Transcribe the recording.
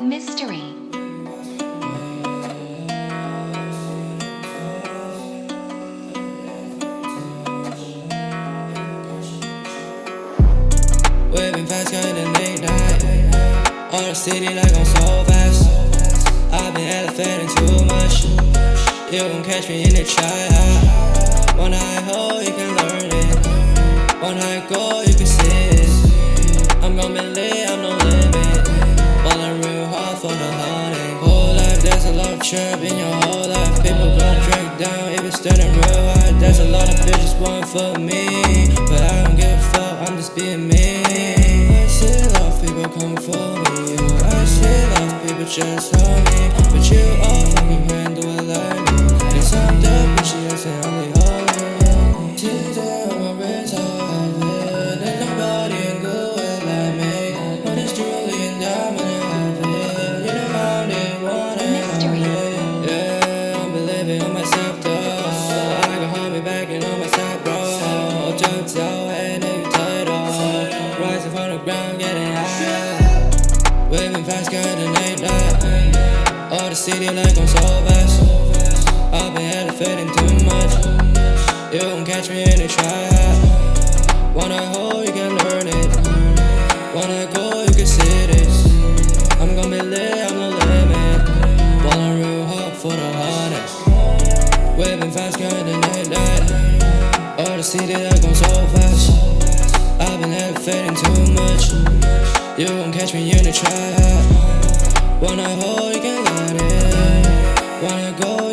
Mystery. Whipping fast, got in late night. On the city like I'm so fast. I've been elevating too much. You gon' catch me in the trap. One night hold, you can learn it. One night go, you can see it. I'm gon' be lit, I'm no limit. In your whole life. People gon' drink down if it's standing real high. There's a lot of bitches want for me, but I don't give a fuck. I'm just being me. I see a lot of people come for me. I see a lot of people just on me, but you all fucking and myself, bro. Jump so and you tight off. Rising from the ground, getting high. Waving fast, got the night light. All the city like I'm so fast. I've been elevating too much. You gon' catch me in the trap. Wanna hold, you can learn it. Wanna go, you can see this. I'm gon' be lit, I'm no limit. Ballin' real hard for the hardest. Waving fast, got the night light. All the city like I'm so fast. I've been elevating too much. You won't catch me in the trap. Wanna hold, you can learn it. Wanna go,